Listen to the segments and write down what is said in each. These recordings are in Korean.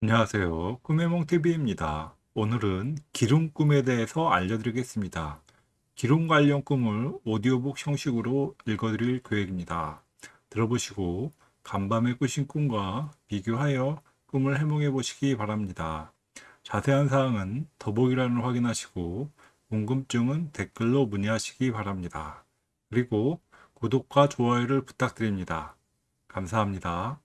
안녕하세요. 꿈의 몽TV입니다. 오늘은 기름 꿈에 대해서 알려드리겠습니다. 기름 관련 꿈을 오디오북 형식으로 읽어드릴 계획입니다. 들어보시고 간밤에 꾸신 꿈과 비교하여 꿈을 해몽해 보시기 바랍니다. 자세한 사항은 더보기란을 확인하시고 궁금증은 댓글로 문의하시기 바랍니다. 그리고 구독과 좋아요를 부탁드립니다. 감사합니다.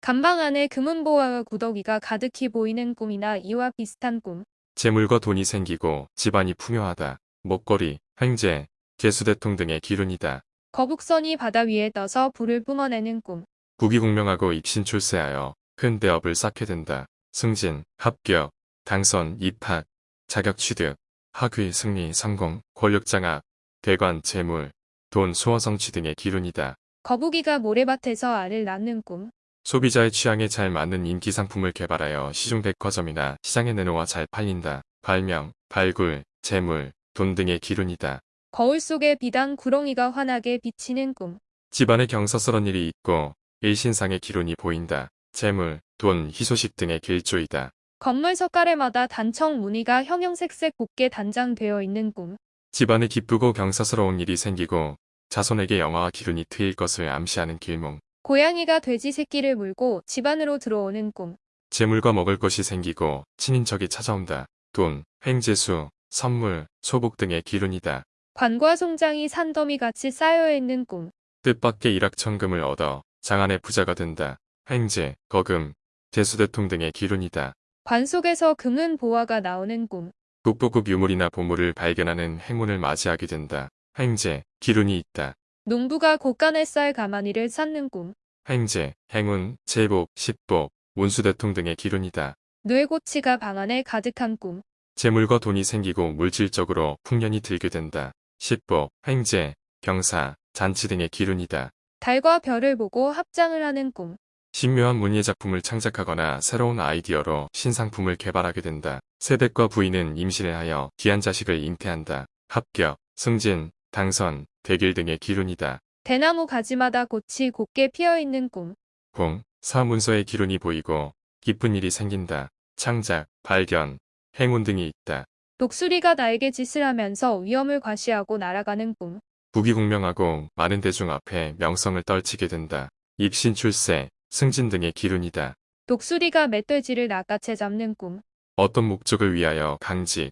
간방 안에 금은보화와 구더기가 가득히 보이는 꿈이나 이와 비슷한 꿈. 재물과 돈이 생기고 집안이 풍요하다. 목걸이, 횡재, 개수대통 등의 기운이다. 거북선이 바다 위에 떠서 불을 뿜어내는 꿈. 국위공명하고 입신출세하여 큰 대업을 쌓게 된다. 승진, 합격, 당선, 입학, 자격 취득, 학위, 승리, 성공, 권력장악, 대관, 재물, 돈, 수호 성취 등의 기운이다. 거북이가 모래밭에서 알을 낳는 꿈. 소비자의 취향에 잘 맞는 인기 상품을 개발하여 시중 백화점이나 시장에 내놓아 잘 팔린다. 발명, 발굴, 재물, 돈 등의 기운이다. 거울 속에 비단 구렁이가 환하게 비치는 꿈. 집안에 경사스런 일이 있고 일신상의 기운이 보인다. 재물, 돈, 희소식 등의 길조이다. 건물 석가래마다 단청 무늬가 형형색색 곱게 단장되어 있는 꿈. 집안에 기쁘고 경사스러운 일이 생기고 자손에게 영화와 기운이 트일 것을 암시하는 길몽. 고양이가 돼지 새끼를 물고 집 안으로 들어오는 꿈. 재물과 먹을 것이 생기고 친인척이 찾아온다. 돈, 횡재수, 선물, 소복 등의 기운이다. 관과 송장이 산더미같이 쌓여있는 꿈. 뜻밖의 일확천금을 얻어 장안의 부자가 된다. 횡재, 거금, 대수대통 등의 기운이다. 관 속에서 금은 보화가 나오는 꿈. 국보급 유물이나 보물을 발견하는 행운을 맞이하게 된다. 횡재, 기운이 있다. 농부가 곳간에 쌀 가마니를 쌓는 꿈. 횡재, 행운, 제복, 식복, 운수대통 등의 기운이다. 뇌고치가 방 안에 가득한 꿈. 재물과 돈이 생기고 물질적으로 풍년이 들게 된다. 식복, 횡재, 경사, 잔치 등의 기운이다. 달과 별을 보고 합장을 하는 꿈. 신묘한 문예 작품을 창작하거나 새로운 아이디어로 신상품을 개발하게 된다. 세댁과 부인은 임신을 하여 귀한 자식을 잉태한다. 합격, 승진, 당선, 대길 등의 기운이다. 대나무 가지마다 꽃이 곱게 피어있는 꿈. 공, 사문서의 기운이 보이고 기쁜 일이 생긴다. 창작, 발견, 행운 등이 있다. 독수리가 나에게 짓을 하면서 위험을 과시하고 날아가는 꿈. 부귀공명하고 많은 대중 앞에 명성을 떨치게 된다. 입신 출세, 승진 등의 기운이다. 독수리가 멧돼지를 낚아채 잡는 꿈. 어떤 목적을 위하여 강직,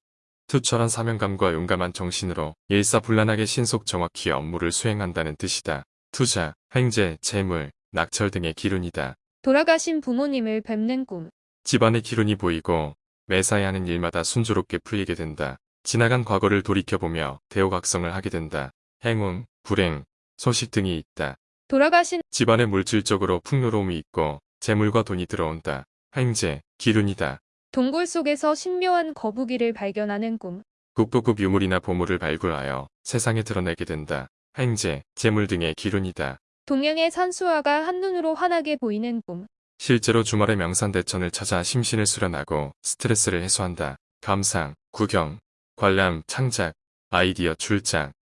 투철한 사명감과 용감한 정신으로 일사불란하게 신속 정확히 업무를 수행한다는 뜻이다. 투자, 횡재, 재물, 낙철 등의 기운이다. 돌아가신 부모님을 뵙는 꿈. 집안의 기운이 보이고 매사에 하는 일마다 순조롭게 풀리게 된다. 지나간 과거를 돌이켜보며 대오각성을 하게 된다. 행운, 불행, 소식 등이 있다. 돌아가신 집안에 물질적으로 풍요로움이 있고 재물과 돈이 들어온다. 횡재, 기운이다. 동굴 속에서 신묘한 거북이를 발견하는 꿈. 국보급 유물이나 보물을 발굴하여 세상에 드러내게 된다. 횡재, 재물 등의 기운이다. 동양의 산수화가 한눈으로 환하게 보이는 꿈. 실제로 주말에 명산대천을 찾아 심신을 수련하고 스트레스를 해소한다. 감상, 구경, 관람, 창작, 아이디어 출장,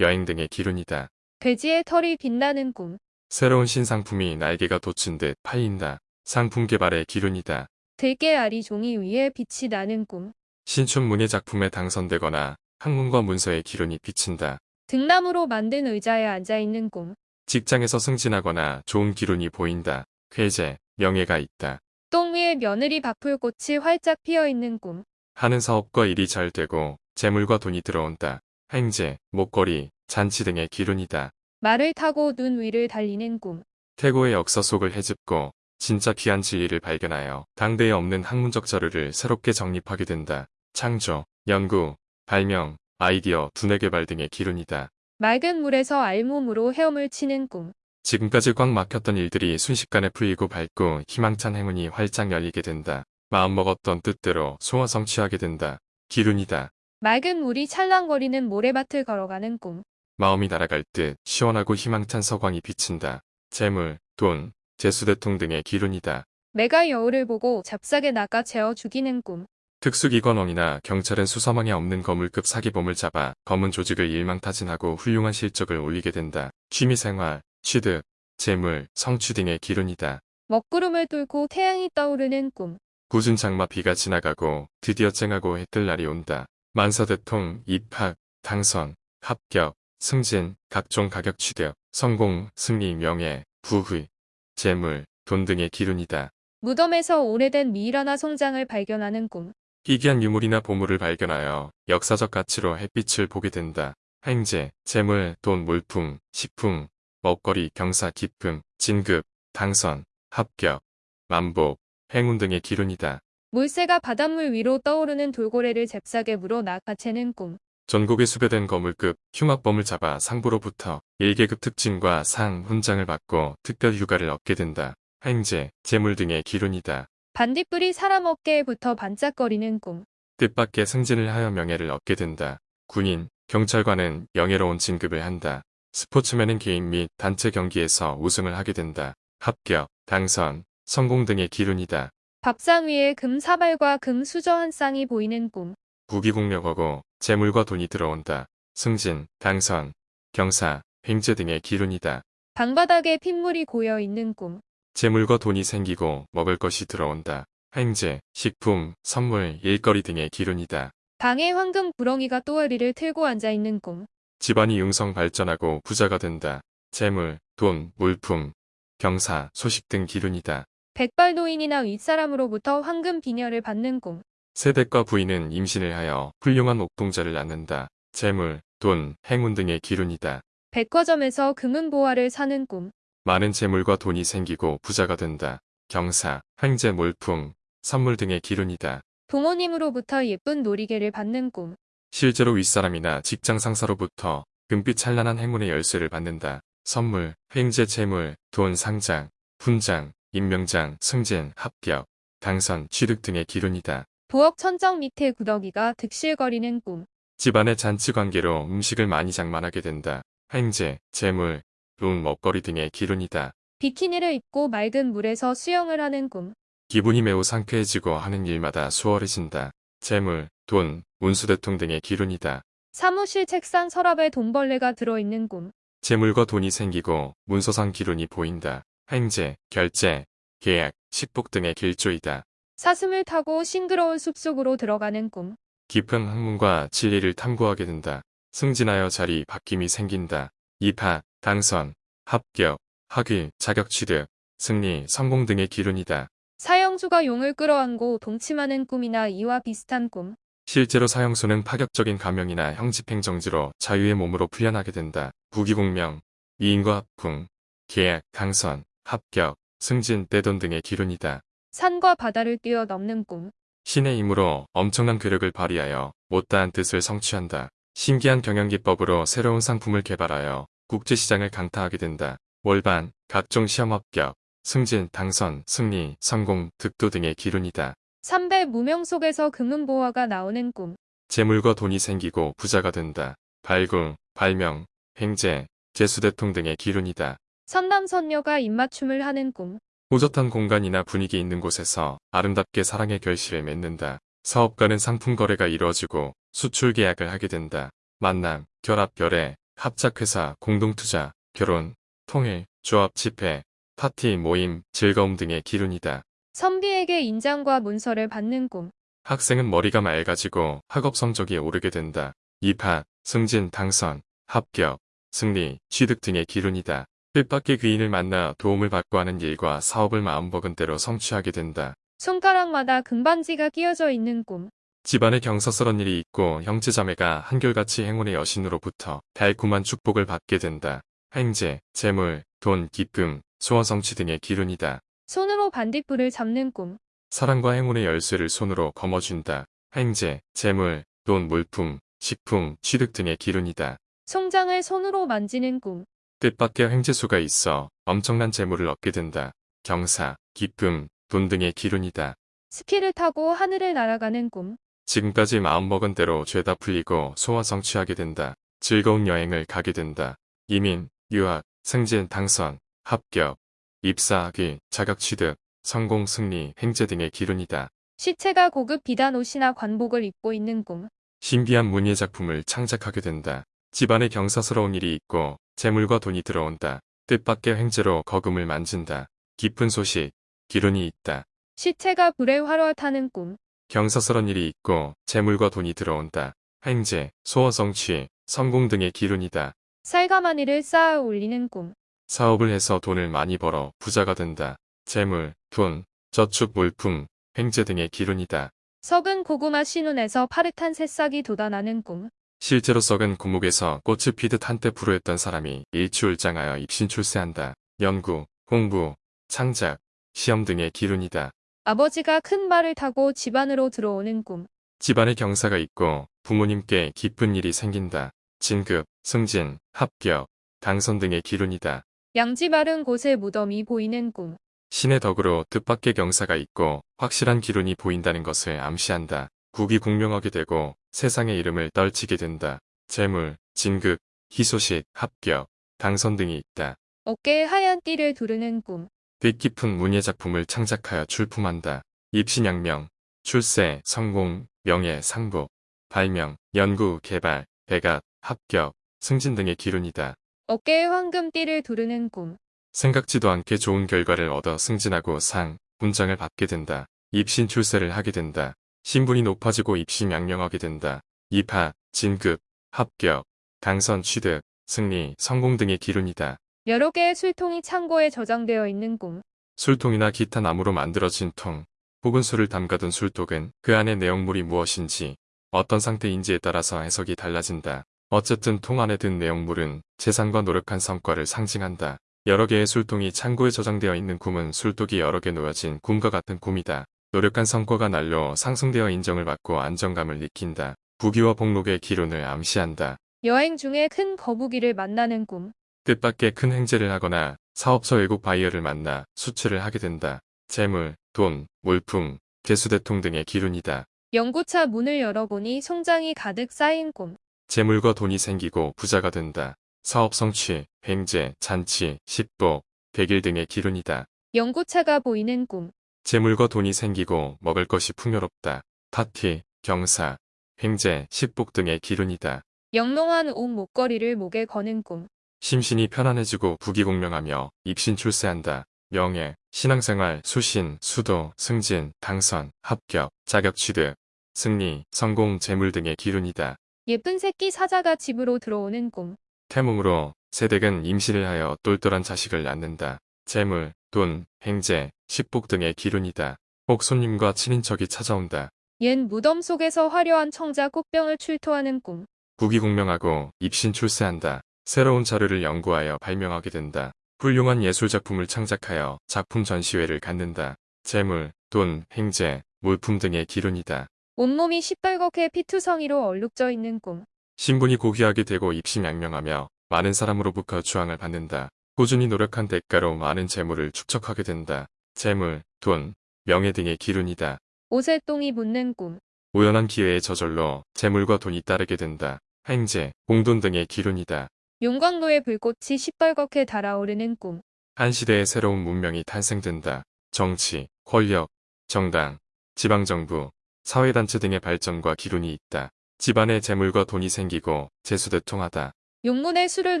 여행 등의 기운이다. 돼지의 털이 빛나는 꿈. 새로운 신상품이 날개가 돋친 듯 팔린다. 상품 개발의 기운이다. 들깨 알이 종이 위에 빛이 나는 꿈. 신춘 문예 작품에 당선되거나 학문과 문서의 기운이 비친다. 등나무로 만든 의자에 앉아있는 꿈. 직장에서 승진하거나 좋은 기운이 보인다. 쾌재, 명예가 있다. 똥 위에 며느리 바풀 꽃이 활짝 피어있는 꿈. 하는 사업과 일이 잘 되고 재물과 돈이 들어온다. 횡재, 목걸이, 잔치 등의 기운이다. 말을 타고 눈 위를 달리는 꿈. 태고의 역사 속을 헤집고 진짜 귀한 진리를 발견하여 당대에 없는 학문적 자료를 새롭게 정립하게 된다. 창조, 연구, 발명, 아이디어, 두뇌 개발 등의 기운이다. 맑은 물에서 알몸으로 헤엄을 치는 꿈. 지금까지 꽉 막혔던 일들이 순식간에 풀리고 밝고 희망찬 행운이 활짝 열리게 된다. 마음먹었던 뜻대로 소화 성취하게 된다. 기운이다. 맑은 물이 찰랑거리는 모래밭을 걸어가는 꿈. 마음이 날아갈 듯 시원하고 희망찬 서광이 비친다. 재물, 돈, 재수대통 등의 기운이다. 매가 여우를 보고 잡싸게 낚아 채워 죽이는 꿈. 특수기관원이나 경찰은 수사망에 없는 거물급 사기범을 잡아 검은 조직을 일망타진하고 훌륭한 실적을 올리게 된다. 취미생활, 취득, 재물, 성취 등의 기운이다. 먹구름을 뚫고 태양이 떠오르는 꿈. 굳은 장마 비가 지나가고 드디어 쨍하고 해뜰 날이 온다. 만사대통, 입학, 당선, 합격, 승진, 각종 가격 취득, 성공, 승리, 명예, 부귀, 재물, 돈 등의 기운이다. 무덤에서 오래된 미이라나 성장을 발견하는 꿈. 희귀한 유물이나 보물을 발견하여 역사적 가치로 햇빛을 보게 된다. 행제, 재물, 돈, 물품, 식품, 먹거리, 경사, 기쁨, 진급, 당선, 합격, 만복, 행운 등의 기운이다. 물새가 바닷물 위로 떠오르는 돌고래를 잽싸게 물어 낚아채는 꿈. 전국에 수배된 거물급 흉악범을 잡아 상부로부터 1계급 특진과 상, 훈장을 받고 특별 휴가를 얻게 된다. 행제, 재물 등의 기운이다. 반딧불이 사람 어깨에 붙어 반짝거리는 꿈. 뜻밖의 승진을 하여 명예를 얻게 된다. 군인, 경찰관은 명예로운 진급을 한다. 스포츠맨은 개인 및 단체 경기에서 우승을 하게 된다. 합격, 당선, 성공 등의 기운이다. 밥상 위에 금 사발과 금 수저 한 쌍이 보이는 꿈. 부귀공력하고 재물과 돈이 들어온다. 승진, 당선, 경사, 횡재 등의 기운이다. 방바닥에 핏물이 고여 있는 꿈. 재물과 돈이 생기고 먹을 것이 들어온다. 행제, 식품, 선물, 일거리 등의 기운이다. 방에 황금 구렁이가 또아리를 틀고 앉아 있는 꿈. 집안이 융성 발전하고 부자가 된다. 재물, 돈, 물품, 경사, 소식 등 기운이다. 백발노인이나 윗사람으로부터 황금 비녀를 받는 꿈. 세댁과 부인은 임신을 하여 훌륭한 옥동자를 낳는다. 재물, 돈, 행운 등의 기운이다. 백화점에서 금은 보화를 사는 꿈. 많은 재물과 돈이 생기고 부자가 된다. 경사, 횡재 물품, 선물 등의 기운이다. 부모님으로부터 예쁜 놀이개를 받는 꿈. 실제로 윗사람이나 직장 상사로부터 금빛 찬란한 행운의 열쇠를 받는다. 선물, 횡재 재물, 돈 상장, 훈장, 임명장, 승진, 합격, 당선, 취득 등의 기운이다. 부엌 천정 밑에 구더기가 득실거리는 꿈. 집안의 잔치 관계로 음식을 많이 장만하게 된다. 횡재, 재물, 돈, 먹거리 등의 기운이다. 비키니를 입고 맑은 물에서 수영을 하는 꿈. 기분이 매우 상쾌해지고 하는 일마다 수월해진다. 재물, 돈, 운수대통 등의 기운이다. 사무실 책상 서랍에 돈벌레가 들어있는 꿈. 재물과 돈이 생기고 문서상 기운이 보인다. 횡재, 결제, 계약, 식복 등의 길조이다. 사슴을 타고 싱그러운 숲속으로 들어가는 꿈. 깊은 학문과 진리를 탐구하게 된다. 승진하여 자리 바뀜이 생긴다. 입학, 당선, 합격, 학위, 자격 취득, 승리, 성공 등의 기운이다. 사형수가 용을 끌어안고 동침하는 꿈이나 이와 비슷한 꿈. 실제로 사형수는 파격적인 감형이나 형집행정지로 자유의 몸으로 풀려나게 된다. 부귀공명, 미인과 합궁, 계약, 당선, 합격, 승진, 떼돈 등의 기운이다. 산과 바다를 뛰어넘는 꿈. 신의 힘으로 엄청난 괴력을 발휘하여 못다한 뜻을 성취한다. 신기한 경영기법으로 새로운 상품을 개발하여 국제시장을 강타하게 된다. 월반, 각종 시험 합격, 승진, 당선, 승리, 성공, 득도 등의 기운이다. 삼배 무명 속에서 금은 보화가 나오는 꿈. 재물과 돈이 생기고 부자가 된다. 발굴, 발명, 횡재, 재수대통 등의 기운이다. 선남선녀가 입맞춤을 하는 꿈. 호젓한 공간이나 분위기 있는 곳에서 아름답게 사랑의 결실을 맺는다. 사업가는 상품 거래가 이루어지고 수출 계약을 하게 된다. 만남, 결합, 결례, 합작회사, 공동투자, 결혼, 통일, 조합, 집회, 파티, 모임, 즐거움 등의 기운이다. 선비에게 인장과 문서를 받는 꿈. 학생은 머리가 맑아지고 학업 성적이 오르게 된다. 입학, 승진, 당선, 합격, 승리, 취득 등의 기운이다. 뜻밖의 귀인을 만나 도움을 받고 하는 일과 사업을 마음먹은 대로 성취하게 된다. 손가락마다 금반지가 끼어져 있는 꿈. 집안에 경사스런 일이 있고 형제자매가 한결같이 행운의 여신으로부터 달콤한 축복을 받게 된다. 행제, 재물, 돈, 기쁨, 소원 성취 등의 기운이다. 손으로 반딧불을 잡는 꿈. 사랑과 행운의 열쇠를 손으로 거머쥔다. 행제, 재물, 돈, 물품, 식품, 취득 등의 기운이다. 송장을 손으로 만지는 꿈. 뜻밖의 횡재수가 있어 엄청난 재물을 얻게 된다. 경사, 기쁨, 돈 등의 기운이다. 스키를 타고 하늘을 날아가는 꿈. 지금까지 마음먹은 대로 죄다 풀리고 소원 성취하게 된다. 즐거운 여행을 가게 된다. 이민, 유학, 승진, 당선, 합격, 입사하기, 자격 취득, 성공, 승리, 횡재 등의 기운이다. 시체가 고급 비단 옷이나 관복을 입고 있는 꿈. 신비한 문예 작품을 창작하게 된다. 집안에 경사스러운 일이 있고 재물과 돈이 들어온다. 뜻밖의 횡재로 거금을 만진다. 깊은 소식, 기운이 있다. 시체가 불에 활활 타는 꿈. 경사스런 일이 있고 재물과 돈이 들어온다. 행제, 소원 성취, 성공 등의 기운이다. 살가마니를 쌓아 올리는 꿈. 사업을 해서 돈을 많이 벌어 부자가 된다. 재물, 돈, 저축 물품, 횡재 등의 기운이다. 썩은 고구마 신운에서 파릇한 새싹이 돋아나는 꿈. 실제로 썩은 고목에서 꽃을 피듯 한때 불우했던 사람이 일취월장하여 입신 출세한다. 연구, 공부, 창작, 시험 등의 기운이다. 아버지가 큰 말을 타고 집안으로 들어오는 꿈. 집안에 경사가 있고 부모님께 기쁜 일이 생긴다. 진급, 승진, 합격, 당선 등의 기운이다. 양지 마른 곳에 무덤이 보이는 꿈. 신의 덕으로 뜻밖의 경사가 있고 확실한 기운이 보인다는 것을 암시한다. 국이 공명하게 되고 세상의 이름을 떨치게 된다. 재물, 진급, 희소식, 합격, 당선 등이 있다. 어깨에 하얀 띠를 두르는 꿈. 뜻 깊은 문예 작품을 창작하여 출품한다. 입신양명, 출세, 성공, 명예, 상복, 발명, 연구, 개발, 배gat, 합격, 승진 등의 기운이다. 어깨에 황금 띠를 두르는 꿈. 생각지도 않게 좋은 결과를 얻어 승진하고 상, 훈장을 받게 된다. 입신 출세를 하게 된다. 신분이 높아지고 입신양명하게 된다. 입하, 진급, 합격, 당선 취득, 승리, 성공 등의 기운이다. 여러 개의 술통이 창고에 저장되어 있는 꿈. 술통이나 기타 나무로 만들어진 통, 혹은 술을 담가둔 술독은 그 안의 내용물이 무엇인지, 어떤 상태인지에 따라서 해석이 달라진다. 어쨌든 통 안에 든 내용물은 재산과 노력한 성과를 상징한다. 여러 개의 술통이 창고에 저장되어 있는 꿈은 술독이 여러 개 놓여진 꿈과 같은 꿈이다. 노력한 성과가 날로 상승되어 인정을 받고 안정감을 느낀다. 부귀와 복록의 기운을 암시한다. 여행 중에 큰 거북이를 만나는 꿈. 뜻밖의 큰 횡재를 하거나 사업상 외국 바이어를 만나 수출을 하게 된다. 재물, 돈, 물품, 재수대통 등의 기운이다. 연구차 문을 열어보니 송장이 가득 쌓인 꿈. 재물과 돈이 생기고 부자가 된다. 사업 성취, 횡재, 잔치, 식복, 백일 등의 기운이다. 연구차가 보이는 꿈. 재물과 돈이 생기고 먹을 것이 풍요롭다. 파티, 경사, 횡재, 식복 등의 기운이다. 영롱한 옷 목걸이를 목에 거는 꿈. 심신이 편안해지고 부귀공명하며 입신 출세한다. 명예, 신앙생활, 수신, 수도, 승진, 당선, 합격, 자격 취득, 승리, 성공, 재물 등의 기운이다. 예쁜 새끼 사자가 집으로 들어오는 꿈. 태몽으로 세댁은 임신을 하여 똘똘한 자식을 낳는다. 재물, 돈, 행재, 식복 등의 기운이다. 혹 손님과 친인척이 찾아온다. 옛 무덤 속에서 화려한 청자 꽃병을 출토하는 꿈. 부귀공명하고 입신 출세한다. 새로운 자료를 연구하여 발명하게 된다. 훌륭한 예술작품을 창작하여 작품 전시회를 갖는다. 재물, 돈, 행재, 물품 등의 기운이다. 온몸이 시뻘겋게 피투성이로 얼룩져 있는 꿈. 신분이 고귀하게 되고 입심양명하며 많은 사람으로부터 주앙을 받는다. 꾸준히 노력한 대가로 많은 재물을 축적하게 된다. 재물, 돈, 명예 등의 기운이다. 옷에 똥이 묻는 꿈. 우연한 기회에 저절로 재물과 돈이 따르게 된다. 행재, 공돈 등의 기운이다. 용광로의 불꽃이 시뻘겋게 달아오르는 꿈. 한 시대의 새로운 문명이 탄생된다. 정치, 권력, 정당, 지방정부, 사회단체 등의 발전과 기운이 있다. 집안에 재물과 돈이 생기고 재수대통하다. 용문에 술을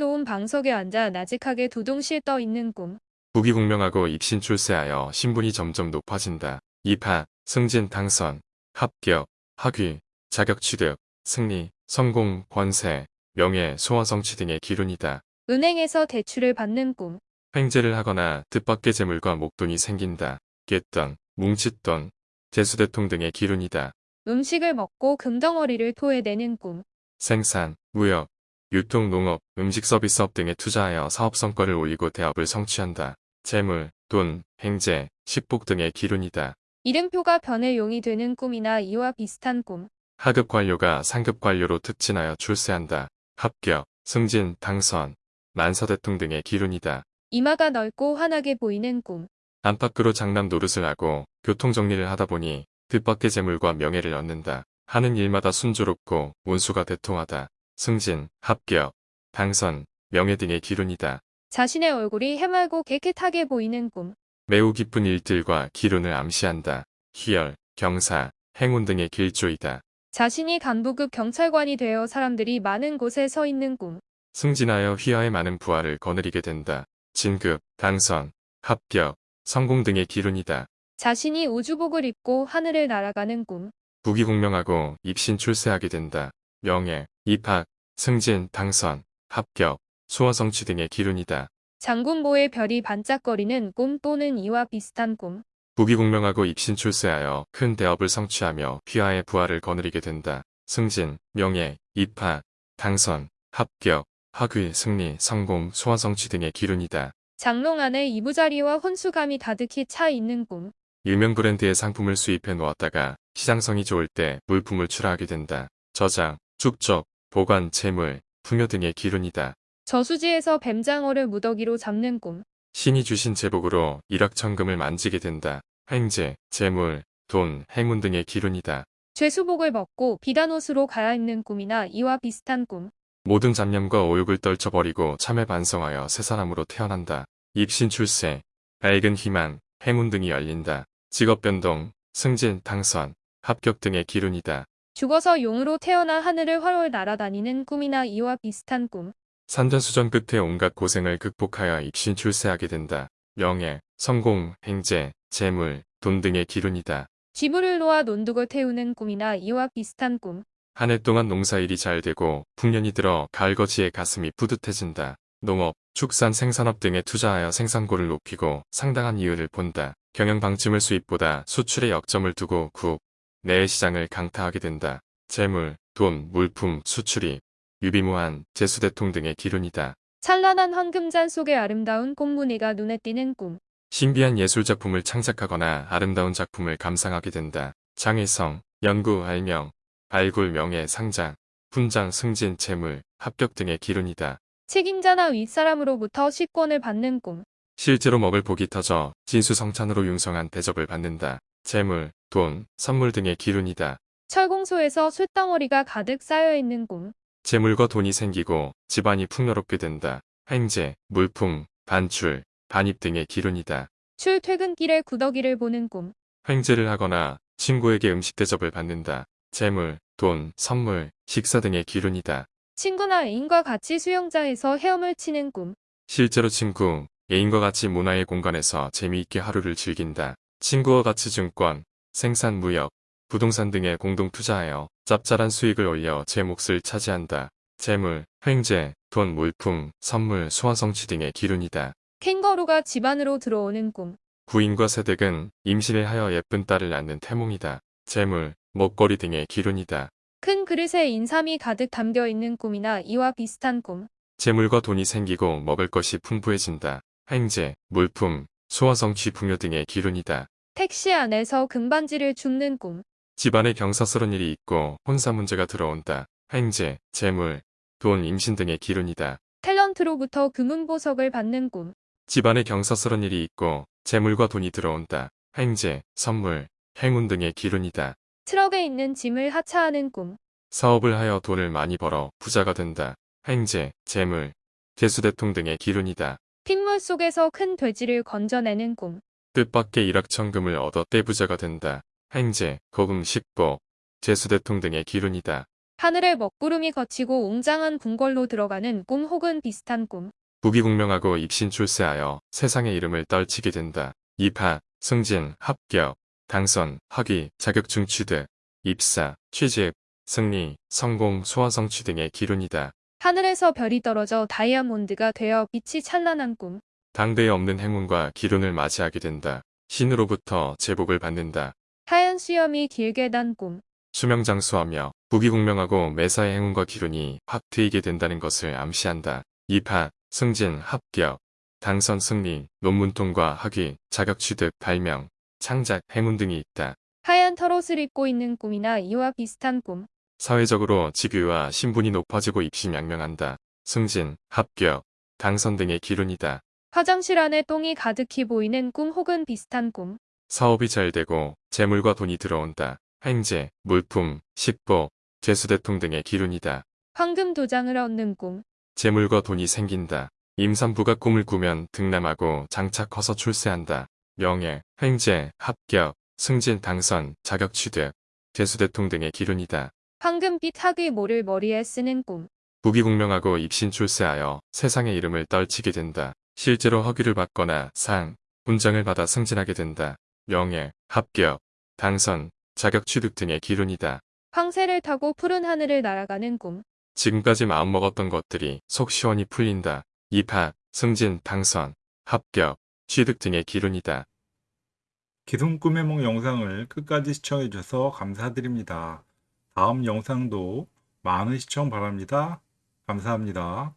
놓은 방석에 앉아 나직하게 두둥실 떠 있는 꿈. 부귀공명하고 입신 출세하여 신분이 점점 높아진다. 입하, 승진, 당선, 합격, 학위, 자격 취득, 승리, 성공, 권세, 명예, 소원 성취 등의 기운이다. 은행에서 대출을 받는 꿈. 횡재를 하거나 뜻밖의 재물과 목돈이 생긴다. 곶돈, 뭉칫돈, 재수대통 등의 기운이다. 음식을 먹고 금덩어리를 토해내는 꿈. 생산, 무역, 유통, 농업, 음식 서비스업 등에 투자하여 사업 성과를 올리고 대업을 성취한다. 재물, 돈, 행재, 식복 등의 기운이다. 이름표가 변의 용이 되는 꿈이나 이와 비슷한 꿈. 하급 관료가 상급 관료로 특진하여 출세한다. 합격, 승진, 당선, 만사대통 등의 기운이다. 이마가 넓고 환하게 보이는 꿈. 안팎으로 장남 노릇을 하고 교통 정리를 하다 보니 뜻밖의 재물과 명예를 얻는다. 하는 일마다 순조롭고 운수가 대통하다. 승진, 합격, 당선, 명예 등의 기운이다. 자신의 얼굴이 해맑고 깨끗하게 보이는 꿈. 매우 기쁜 일들과 기운을 암시한다. 희열, 경사, 행운 등의 길조이다. 자신이 간부급 경찰관이 되어 사람들이 많은 곳에 서 있는 꿈. 승진하여 휘하에 많은 부하를 거느리게 된다. 진급, 당선, 합격, 성공 등의 기운이다. 자신이 우주복을 입고 하늘을 날아가는 꿈. 부귀공명하고 입신 출세하게 된다. 명예, 입학, 승진, 당선, 합격, 소원 성취 등의 기운이다. 장군보의 별이 반짝거리는 꿈 또는 이와 비슷한 꿈. 부귀공명하고 입신 출세하여 큰 대업을 성취하며 휘하의 부활을 거느리게 된다. 승진, 명예, 입학, 당선, 합격, 학위, 승리, 성공, 소원 성취 등의 기운이다. 장롱 안에 이부자리와 혼수감이 가득히 차 있는 꿈. 유명 브랜드의 상품을 수입해 놓았다가 시장성이 좋을 때 물품을 출하하게 된다. 저장, 축적, 보관, 재물, 풍요 등의 기운이다. 저수지에서 뱀장어를 무더기로 잡는 꿈. 신이 주신 제복으로 일확천금을 만지게 된다. 횡재, 재물, 돈, 행운 등의 기운이다. 죄수복을 벗고 비단 옷으로 갈아입는 꿈이나 이와 비슷한 꿈. 모든 잡념과 오욕을 떨쳐버리고 참회 반성하여 새 사람으로 태어난다. 입신 출세, 밝은 희망, 행운 등이 열린다. 직업 변동, 승진, 당선, 합격 등의 기운이다. 죽어서 용으로 태어나 하늘을 활활 날아다니는 꿈이나 이와 비슷한 꿈. 산전수전 끝에 온갖 고생을 극복하여 입신 출세하게 된다. 명예, 성공, 행재, 재물, 돈 등의 기운이다. 쥐물을 놓아 논둑을 태우는 꿈이나 이와 비슷한 꿈. 한 해 동안 농사일이 잘 되고 풍년이 들어 가을거지에 가슴이 뿌듯해진다. 농업, 축산 생산업 등에 투자하여 생산고를 높이고 상당한 이유를 본다. 경영 방침을 수입보다 수출에 역점을 두고 국, 내외 시장을 강타하게 된다. 재물, 돈, 물품, 수출입, 유비무한, 재수대통 등의 기운이다. 찬란한 황금잔 속의 아름다운 꽃무늬가 눈에 띄는 꿈. 신비한 예술작품을 창작하거나 아름다운 작품을 감상하게 된다. 장애성, 연구, 알명, 발굴, 명예, 상장, 훈장, 승진, 재물, 합격 등의 기운이다. 책임자나 윗사람으로부터 식권을 받는 꿈. 실제로 먹을 복이 터져 진수성찬으로 융성한 대접을 받는다. 재물, 돈, 선물 등의 기운이다. 철공소에서 쇳덩어리가 가득 쌓여 있는 꿈. 재물과 돈이 생기고 집안이 풍요롭게 된다. 횡재, 물품, 반출, 반입 등의 기운이다. 출퇴근길에 구더기를 보는 꿈. 횡재를 하거나 친구에게 음식 대접을 받는다. 재물, 돈, 선물, 식사 등의 기운이다. 친구나 애인과 같이 수영장에서 헤엄을 치는 꿈. 실제로 친구, 애인과 같이 문화의 공간에서 재미있게 하루를 즐긴다. 친구와 같이 증권, 생산 무역, 부동산 등에 공동 투자하여 짭짤한 수익을 올려 제 몫을 차지한다. 재물, 횡재, 돈, 물품, 선물, 소원 성취 등의 기운이다. 캥거루가 집 안으로 들어오는 꿈. 부인과 세댁은 임신을 하여 예쁜 딸을 낳는 태몽이다. 재물, 먹거리 등의 기운이다. 큰 그릇에 인삼이 가득 담겨 있는 꿈이나 이와 비슷한 꿈. 재물과 돈이 생기고 먹을 것이 풍부해진다. 횡재, 물품, 소원 성취 풍요 등의 기운이다. 택시 안에서 금반지를 줍는 꿈. 집안에 경사스러운 일이 있고 혼사 문제가 들어온다. 횡재, 재물, 돈, 임신 등의 기운이다. 탤런트로부터 금은 보석을 받는 꿈. 집안에 경사스러운 일이 있고 재물과 돈이 들어온다. 횡재, 선물, 행운 등의 기운이다. 트럭에 있는 짐을 하차하는 꿈. 사업을 하여 돈을 많이 벌어 부자가 된다. 횡재, 재물, 재수대통 등의 기운이다. 핏물 속에서 큰 돼지를 건져내는 꿈. 뜻밖의 일확천금을 얻어 떼부자가 된다. 횡재, 고금, 식보, 재수대통 등의 기운이다. 하늘에 먹구름이 거치고 웅장한 궁궐로 들어가는 꿈 혹은 비슷한 꿈. 부귀공명하고 입신 출세하여 세상의 이름을 떨치게 된다. 입학, 승진, 합격, 당선, 학위, 자격증 취득, 입사, 취직, 승리, 성공, 소원 성취 등의 기운이다. 하늘에서 별이 떨어져 다이아몬드가 되어 빛이 찬란한 꿈. 당대에 없는 행운과 기운을 맞이하게 된다. 신으로부터 제복을 받는다. 하얀 수염이 길게 단 꿈. 수명장수하며 부귀공명하고 매사의 행운과 기운이 확 트이게 된다는 것을 암시한다. 입학, 승진, 합격, 당선, 승리, 논문 통과, 학위, 자격 취득, 발명, 창작, 행운 등이 있다. 하얀 털옷을 입고 있는 꿈이나 이와 비슷한 꿈. 사회적으로 직위와 신분이 높아지고 입심양명한다. 승진, 합격, 당선 등의 기운이다. 화장실 안에 똥이 가득히 보이는 꿈 혹은 비슷한 꿈. 사업이 잘 되고 재물과 돈이 들어온다. 횡재, 물품, 식보, 재수대통 등의 기운이다. 황금 도장을 얻는 꿈. 재물과 돈이 생긴다. 임산부가 꿈을 꾸면 등남하고 장차 커서 출세한다. 명예, 횡재, 합격, 승진, 당선, 자격 취득, 재수대통 등의 기운이다. 황금빛 학위 모를 머리에 쓰는 꿈. 부귀공명하고 입신 출세하여 세상의 이름을 떨치게 된다. 실제로 허위를 받거나 상, 훈장을 받아 승진하게 된다. 명예, 합격, 당선, 자격 취득 등의 기운이다. 황새를 타고 푸른 하늘을 날아가는 꿈. 지금까지 마음먹었던 것들이 속 시원히 풀린다. 입학, 승진, 당선, 합격, 취득 등의 기운이다. 기둥 꿈의梦 영상을 끝까지 시청해 주셔서 감사드립니다. 다음 영상도 많은 시청 바랍니다. 감사합니다.